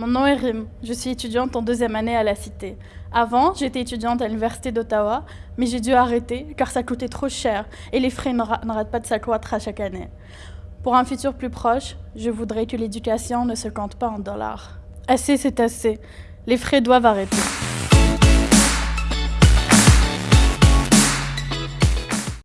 Mon nom est Rim. Je suis étudiante en deuxième année à la Cité. Avant, j'étais étudiante à l'Université d'Ottawa, mais j'ai dû arrêter car ça coûtait trop cher et les frais n'arrêtent pas de s'accroître à chaque année. Pour un futur plus proche, je voudrais que l'éducation ne se compte pas en dollars. Assez, c'est assez. Les frais doivent arrêter.